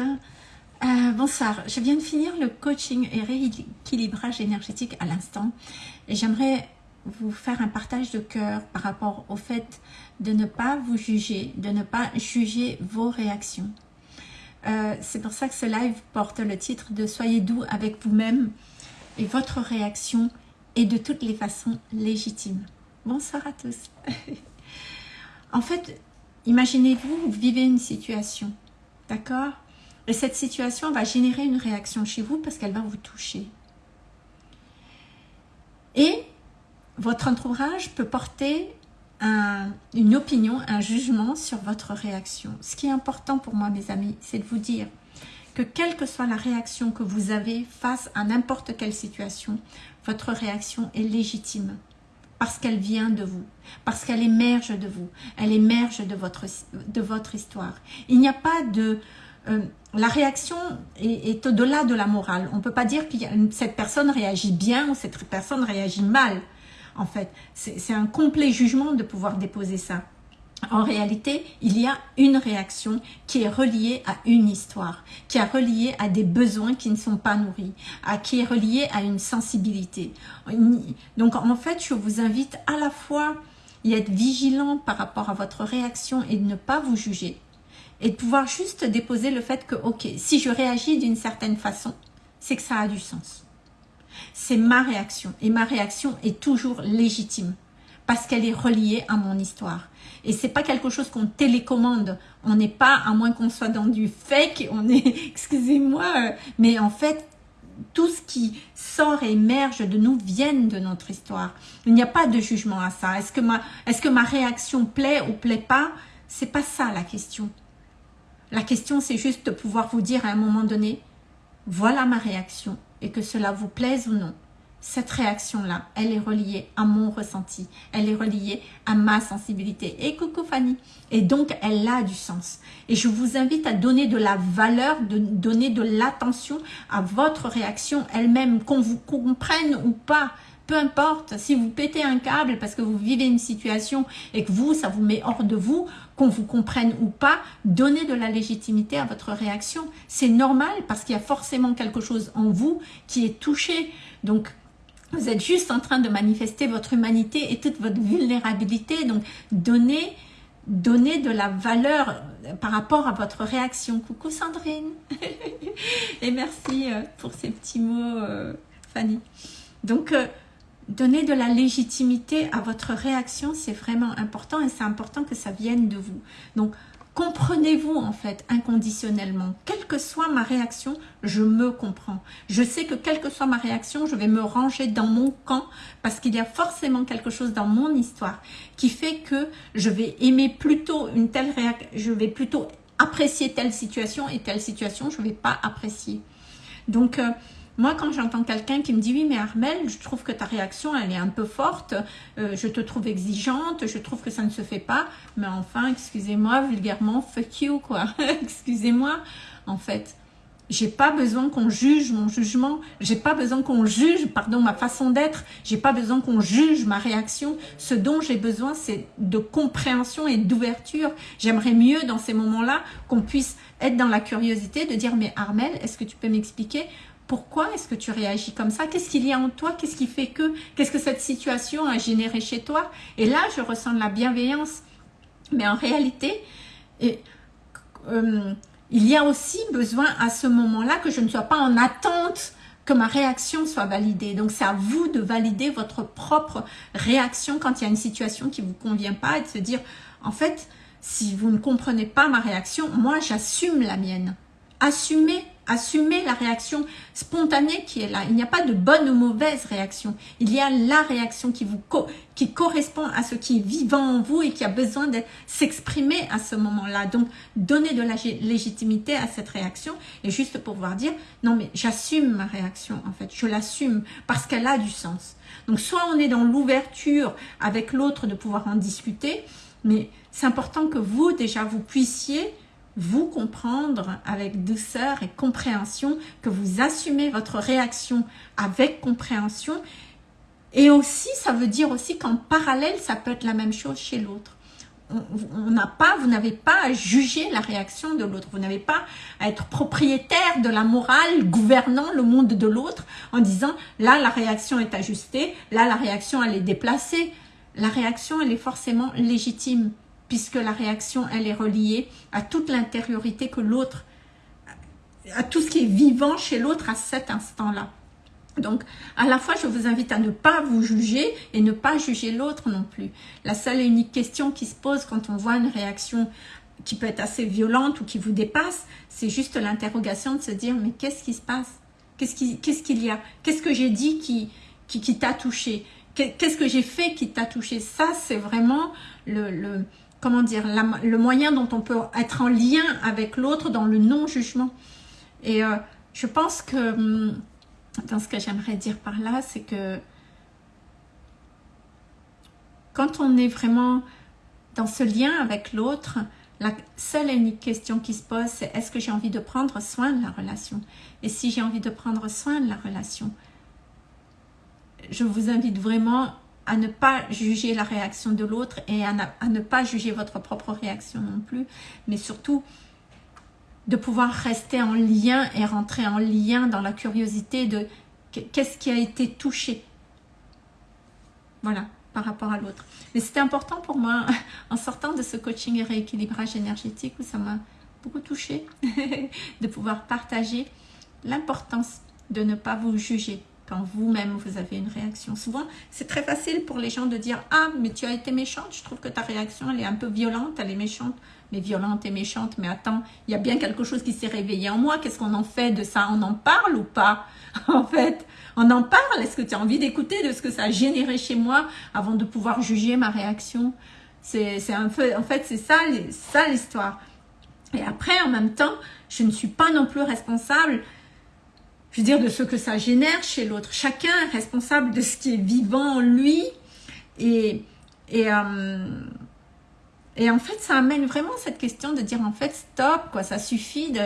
Euh, bonsoir, je viens de finir le coaching et rééquilibrage énergétique à l'instant et j'aimerais vous faire un partage de cœur par rapport au fait de ne pas vous juger, de ne pas juger vos réactions. Euh, c'est pour ça que ce live porte le titre de « Soyez doux avec vous-même » et votre réaction est de toutes les façons légitime. Bonsoir à tous. en fait, imaginez-vous, vous vivez une situation, d'accord? Et cette situation va générer une réaction chez vous parce qu'elle va vous toucher. Et votre entourage peut porter une opinion, un jugement sur votre réaction. Ce qui est important pour moi, mes amis, c'est de vous dire que quelle que soit la réaction que vous avez face à n'importe quelle situation, votre réaction est légitime parce qu'elle vient de vous, parce qu'elle émerge de vous, elle émerge de votre, de votre histoire. Il n'y a pas de euh, la réaction est, au-delà de la morale. On ne peut pas dire que cette personne réagit bien ou cette personne réagit mal. En fait, c'est un complet jugement de pouvoir déposer ça. En réalité, il y a une réaction qui est reliée à une histoire, qui est reliée à des besoins qui ne sont pas nourris, à, qui est reliée à une sensibilité. Donc en fait, je vous invite à la fois à être vigilant par rapport à votre réaction et de ne pas vous juger, et de pouvoir juste déposer le fait que, ok, si je réagis d'une certaine façon, c'est que ça a du sens. C'est ma réaction et ma réaction est toujours légitime parce qu'elle est reliée à mon histoire. Et c'est pas quelque chose qu'on télécommande. On n'est pas, à moins qu'on soit dans du fake, on est, excusez-moi, euh, mais en fait, tout ce qui sort et émerge de nous vient de notre histoire. Il n'y a pas de jugement à ça. Est-ce que ma, est-ce que ma réaction plaît ou plaît pas? C'est pas ça la question. La question, c'est juste de pouvoir vous dire à un moment donné, voilà ma réaction, et que cela vous plaise ou non. Cette réaction-là, elle est reliée à mon ressenti, elle est reliée à ma sensibilité. Et coucou Fanny Et donc, elle a du sens. Et je vous invite à donner de la valeur, de donner de l'attention à votre réaction elle-même, qu'on vous comprenne ou pas peu importe, si vous pétez un câble parce que vous vivez une situation et que vous, ça vous met hors de vous, qu'on vous comprenne ou pas, donnez de la légitimité à votre réaction. C'est normal parce qu'il y a forcément quelque chose en vous qui est touché. Donc, vous êtes juste en train de manifester votre humanité et toute votre vulnérabilité. Donc, donnez, donnez de la valeur par rapport à votre réaction. Coucou Sandrine Et merci euh, pour ces petits mots, euh, Fanny. Donc, euh, donner de la légitimité à votre réaction, c'est vraiment important et c'est important que ça vienne de vous. Donc, comprenez-vous en fait inconditionnellement. Quelle que soit ma réaction, je me comprends. Je sais que quelle que soit ma réaction, je vais me ranger dans mon camp parce qu'il y a forcément quelque chose dans mon histoire qui fait que je vais aimer plutôt une telle réaction, je vais plutôt apprécier telle situation et telle situation, je ne vais pas apprécier. Donc, euh, moi, quand j'entends quelqu'un qui me dit « Oui, mais Armel, je trouve que ta réaction, elle est un peu forte, euh, je te trouve exigeante, je trouve que ça ne se fait pas. » Mais enfin, excusez-moi, vulgairement, fuck you, quoi. excusez-moi, en fait. J'ai pas besoin qu'on juge mon jugement, j'ai pas besoin qu'on juge, pardon, ma façon d'être, j'ai pas besoin qu'on juge ma réaction. Ce dont j'ai besoin, c'est de compréhension et d'ouverture. J'aimerais mieux dans ces moments-là qu'on puisse être dans la curiosité de dire « Mais Armel, est-ce que tu peux m'expliquer pourquoi est-ce que tu réagis comme ça? Qu'est-ce qu'il y a en toi? Qu'est-ce qui fait que Qu'est-ce que cette situation a généré chez toi? Et là, je ressens de la bienveillance. Mais en réalité, euh, il y a aussi besoin à ce moment-là que je ne sois pas en attente que ma réaction soit validée. Donc, c'est à vous de valider votre propre réaction quand il y a une situation qui ne vous convient pas et de se dire, en fait, si vous ne comprenez pas ma réaction, moi, j'assume la mienne. Assumez Assumez la réaction spontanée qui est là. Il n'y a pas de bonne ou mauvaise réaction. Il y a la réaction qui, vous qui correspond à ce qui est vivant en vous et qui a besoin de s'exprimer à ce moment-là. Donc, donnez de la légitimité à cette réaction et juste pour pouvoir dire, non mais j'assume ma réaction en fait. Je l'assume parce qu'elle a du sens. Donc, soit on est dans l'ouverture avec l'autre de pouvoir en discuter, mais c'est important que vous, déjà, vous puissiez vous comprendre avec douceur et compréhension, que vous assumez votre réaction avec compréhension. Et aussi, ça veut dire aussi qu'en parallèle, ça peut être la même chose chez l'autre. on n'a pas, vous n'avez pas à juger la réaction de l'autre. Vous n'avez pas à être propriétaire de la morale gouvernant le monde de l'autre en disant là la réaction est ajustée, là la réaction elle est déplacée. La réaction elle est forcément légitime puisque la réaction elle est reliée à toute l'intériorité que l'autre, à tout ce qui est vivant chez l'autre à cet instant-là. Donc, à la fois, je vous invite à ne pas vous juger et ne pas juger l'autre non plus. La seule et unique question qui se pose quand on voit une réaction qui peut être assez violente ou qui vous dépasse, c'est juste l'interrogation de se dire, mais qu'est-ce qui se passe? Qu'est-ce qu'il y a? Qu'est-ce que j'ai dit qui, qui, t'a touché? Qu'est-ce que j'ai fait qui t'a touché? Ça, c'est vraiment le, comment dire, le moyen dont on peut être en lien avec l'autre dans le non-jugement. Et euh, je pense que hum, dans ce que j'aimerais dire par là, c'est que quand on est vraiment dans ce lien avec l'autre, la seule et unique question qui se pose, c'est est-ce que j'ai envie de prendre soin de la relation? Et si j'ai envie de prendre soin de la relation, je vous invite vraiment à ne pas juger la réaction de l'autre et à, ne pas juger votre propre réaction non plus, mais surtout de pouvoir rester en lien et rentrer en lien dans la curiosité de qu'est-ce qui a été touché. Voilà, par rapport à l'autre. Mais c'était important pour moi, en sortant de ce coaching et rééquilibrage énergétique, où ça m'a beaucoup touché, de pouvoir partager l'importance de ne pas vous juger quand vous-même vous avez une réaction. Souvent, c'est très facile pour les gens de dire « Ah, mais tu as été méchante, je trouve que ta réaction, elle est un peu violente, elle est méchante. » Mais violente et méchante, mais attends, il y a bien quelque chose qui s'est réveillé en moi. Qu'est-ce qu'on en fait de ça? On en parle ou pas? En fait, on en parle. Est-ce que tu as envie d'écouter de ce que ça a généré chez moi avant de pouvoir juger ma réaction? C'est un peu, en fait, c'est ça, ça l'histoire. Et après, en même temps, je ne suis pas non plus responsable je veux dire, de ce que ça génère chez l'autre. Chacun est responsable de ce qui est vivant en lui. Et, et, euh, et en fait, ça amène vraiment cette question de dire, en fait, stop, quoi, ça suffit de,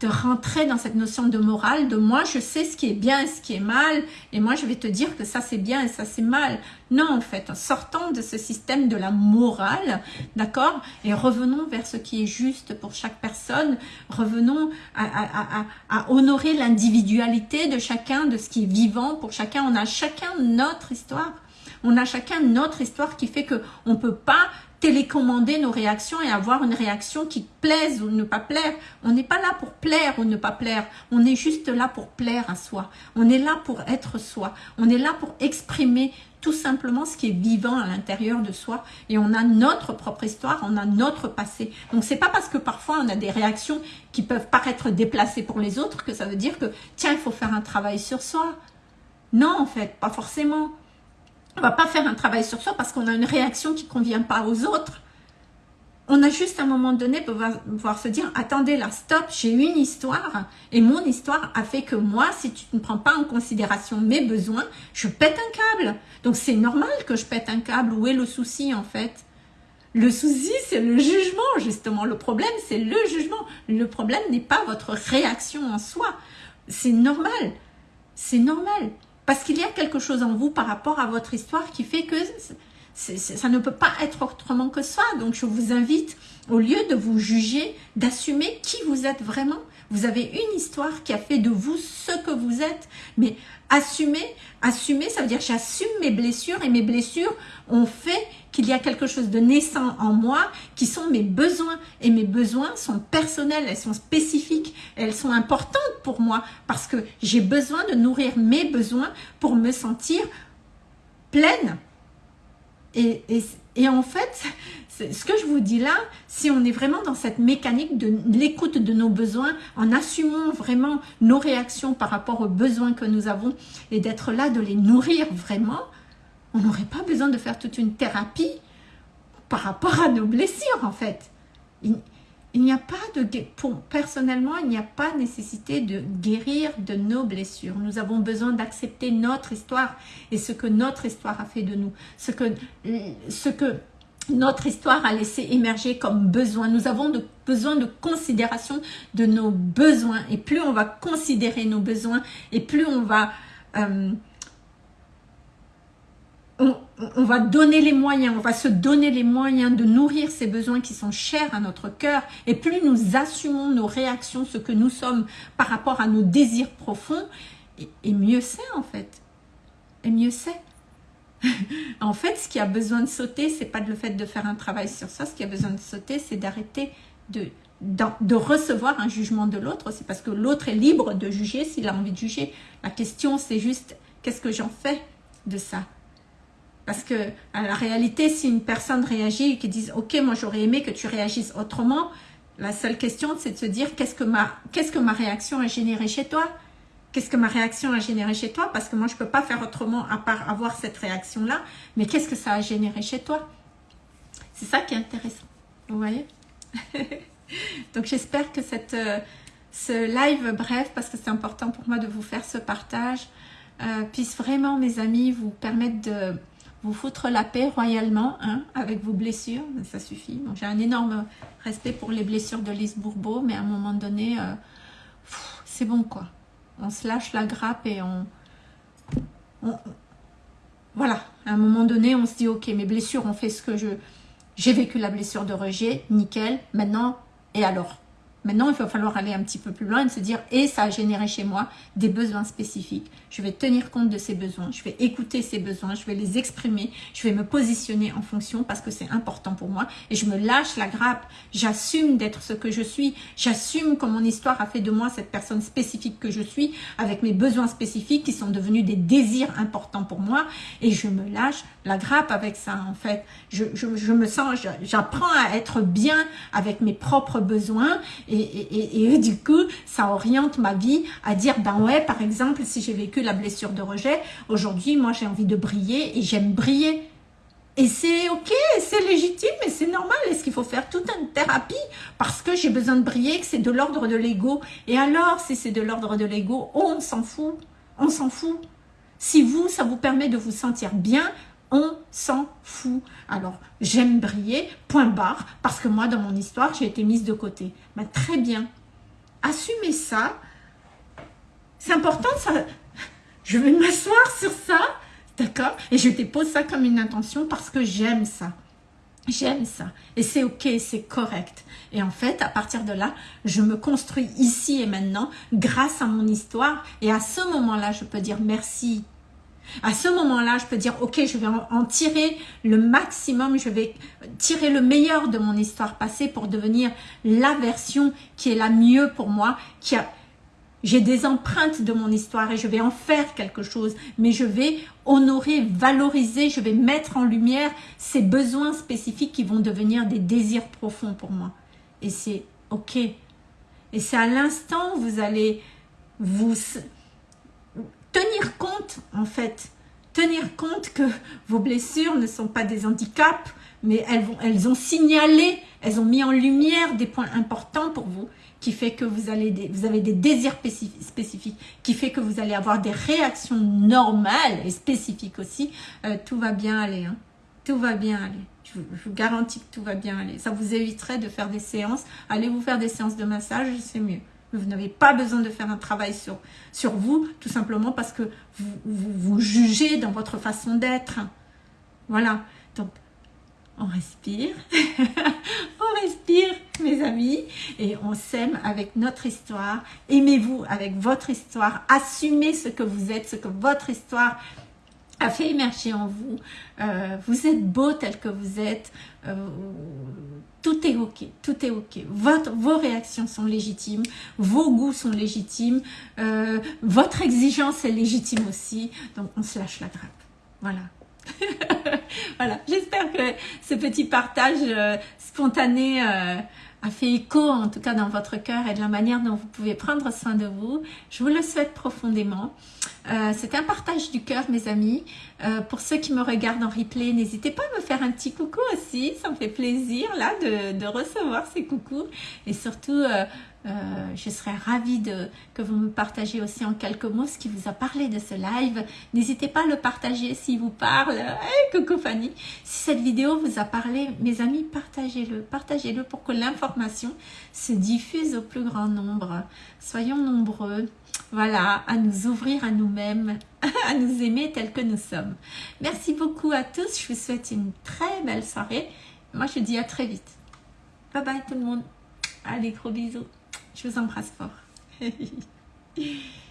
de rentrer dans cette notion de morale, de moi je sais ce qui est bien et ce qui est mal, et moi je vais te dire que ça c'est bien et ça c'est mal. Non en fait, sortons de ce système de la morale, d'accord Et revenons vers ce qui est juste pour chaque personne, revenons à, à, à, à honorer l'individualité de chacun, de ce qui est vivant pour chacun. On a chacun notre histoire. On a chacun notre histoire qui fait que on peut pas télécommander nos réactions et avoir une réaction qui plaise ou ne pas plaire. On n'est pas là pour plaire ou ne pas plaire. On est juste là pour plaire à soi. On est là pour être soi. On est là pour exprimer tout simplement ce qui est vivant à l'intérieur de soi. Et on a notre propre histoire, on a notre passé. Donc c'est pas parce que parfois on a des réactions qui peuvent paraître déplacées pour les autres que ça veut dire que tiens, il faut faire un travail sur soi. Non, en fait, pas forcément. On va pas faire un travail sur soi parce qu'on a une réaction qui convient pas aux autres. On a juste un moment donné pouvoir, se dire, attendez là, stop, j'ai une histoire et mon histoire a fait que moi, si tu ne prends pas en considération mes besoins, je pète un câble. Donc c'est normal que je pète un câble. Où est le souci en fait? Le souci, c'est le jugement justement. Le problème, c'est le jugement. Le problème n'est pas votre réaction en soi. C'est normal. C'est normal. Parce qu'il y a quelque chose en vous par rapport à votre histoire qui fait que ça ne peut pas être autrement que ça. Donc je vous invite, au lieu de vous juger, d'assumer qui vous êtes vraiment. Vous avez une histoire qui a fait de vous ce que vous êtes. Mais assumer, assumer, ça veut dire j'assume mes blessures et mes blessures ont fait qu'il y a quelque chose de naissant en moi qui sont mes besoins. Et mes besoins sont personnels, elles sont spécifiques, elles sont importantes pour moi parce que j'ai besoin de nourrir mes besoins pour me sentir pleine. Et, et, et en fait, ce que je vous dis là, si on est vraiment dans cette mécanique de l'écoute de nos besoins, en assumant vraiment nos réactions par rapport aux besoins que nous avons et d'être là, de les nourrir vraiment, on n'aurait pas besoin de faire toute une thérapie par rapport à nos blessures en fait. Il, n'y a pas de, pour, personnellement, il n'y a pas nécessité de guérir de nos blessures. Nous avons besoin d'accepter notre histoire et ce que notre histoire a fait de nous, ce que, notre histoire a laissé émerger comme besoin. Nous avons besoin de considération de nos besoins. Et plus on va considérer nos besoins, et plus on va euh, on, va donner les moyens, on va se donner les moyens de nourrir ces besoins qui sont chers à notre cœur, et plus nous assumons nos réactions, ce que nous sommes par rapport à nos désirs profonds, et, mieux c'est en fait. Et mieux c'est. en fait, ce qui a besoin de sauter, c'est pas le fait de faire un travail sur ça. Ce qui a besoin de sauter, c'est d'arrêter de, recevoir un jugement de l'autre. C'est parce que l'autre est libre de juger s'il a envie de juger. La question, c'est juste, qu'est-ce que j'en fais de ça? Parce que, à la réalité, si une personne réagit et qui dit « Ok, moi j'aurais aimé que tu réagisses autrement », la seule question, c'est de se dire « Qu'est-ce que ma, réaction a généré chez toi ?» Qu'est-ce que ma réaction a généré chez toi? Parce que moi, je ne peux pas faire autrement à part avoir cette réaction-là. Mais qu'est-ce que ça a généré chez toi? C'est ça qui est intéressant. Vous voyez? Donc, j'espère que cette, euh, ce live bref, parce que c'est important pour moi de vous faire ce partage, euh, puisse vraiment, mes amis, vous permettre de vous foutre la paix royalement hein, avec vos blessures. Ça suffit. J'ai un énorme respect pour les blessures de Lise Bourbeau, mais à un moment donné, euh, c'est bon quoi on se lâche la grappe et on, Voilà, à un moment donné, on se dit, ok, mes blessures ont fait ce que je... J'ai vécu la blessure de rejet, nickel, maintenant, et alors? Maintenant, il va falloir aller un petit peu plus loin et se dire, et ça a généré chez moi des besoins spécifiques. Je vais tenir compte de ces besoins, je vais écouter ces besoins, je vais les exprimer, je vais me positionner en fonction parce que c'est important pour moi et je me lâche la grappe. J'assume d'être ce que je suis, j'assume que mon histoire a fait de moi cette personne spécifique que je suis avec mes besoins spécifiques qui sont devenus des désirs importants pour moi et je me lâche la grappe avec ça en fait. Je, je me sens, j'apprends à être bien avec mes propres besoins du coup, ça oriente ma vie à dire, ben ouais, par exemple, si j'ai vécu la blessure de rejet, aujourd'hui, moi, j'ai envie de briller et j'aime briller. Et c'est ok, c'est légitime et c'est normal. Est-ce qu'il faut faire toute une thérapie parce que j'ai besoin de briller, que c'est de l'ordre de l'ego? Et alors, si c'est de l'ordre de l'ego, on s'en fout. On s'en fout. Si vous, ça vous permet de vous sentir bien, on s'en fout. Alors, j'aime briller, point barre, parce que moi, dans mon histoire, j'ai été mise de côté. Mais très bien. Assumez ça. C'est important, ça. Je vais m'asseoir sur ça, d'accord? Et je te pose ça comme une intention parce que j'aime ça. J'aime ça. Et c'est ok, c'est correct. Et en fait, à partir de là, je me construis ici et maintenant grâce à mon histoire. Et à ce moment-là, je peux dire merci à ce moment-là, je peux dire, ok, je vais en tirer le maximum, je vais tirer le meilleur de mon histoire passée pour devenir la version qui est la mieux pour moi, qui a, j'ai des empreintes de mon histoire et je vais en faire quelque chose, mais je vais honorer, valoriser, je vais mettre en lumière ces besoins spécifiques qui vont devenir des désirs profonds pour moi. Et c'est ok. Et c'est à l'instant où vous allez vous tenir compte, en fait, tenir compte que vos blessures ne sont pas des handicaps, mais elles, ont signalé, elles ont mis en lumière des points importants pour vous, qui fait que vous, allez avez des désirs spécifiques, qui fait que vous allez avoir des réactions normales et spécifiques aussi, euh, tout va bien aller. Hein. Tout va bien aller. Je, je, vous garantis que tout va bien aller. Ça vous éviterait de faire des séances. Allez vous faire des séances de massage, c'est mieux. Vous n'avez pas besoin de faire un travail sur, sur vous, tout simplement parce que vous, vous, jugez dans votre façon d'être. Voilà. Donc, on respire. on respire, mes amis. Et on s'aime avec notre histoire. Aimez-vous avec votre histoire. Assumez ce que vous êtes, ce que votre histoire a fait émerger en vous. Euh, vous êtes beau tel que vous êtes. Euh, tout est ok, tout est ok. Vos réactions sont légitimes, vos goûts sont légitimes, euh, votre exigence est légitime aussi. Donc on se lâche la grappe. Voilà. voilà. J'espère que ce petit partage spontané a fait écho, en tout cas dans votre cœur et de la manière dont vous pouvez prendre soin de vous. Je vous le souhaite profondément. Euh, c'est un partage du cœur, mes amis. Euh, pour ceux qui me regardent en replay, n'hésitez pas à me faire un petit coucou aussi. Ça me fait plaisir là de, recevoir ces coucous. Et surtout, euh, je serais ravie de, que vous me partagez aussi en quelques mots ce qui vous a parlé de ce live. N'hésitez pas à le partager s'il vous parle. Hey, coucou Fanny. Si cette vidéo vous a parlé, mes amis, partagez-le. Partagez-le pour que l'information se diffuse au plus grand nombre. Soyons nombreux voilà, à nous ouvrir à nous-mêmes, à nous aimer tels que nous sommes. Merci beaucoup à tous, je vous souhaite une très belle soirée. Moi, je dis à très vite. Bye bye tout le monde. Allez, gros bisous. Je vous embrasse fort.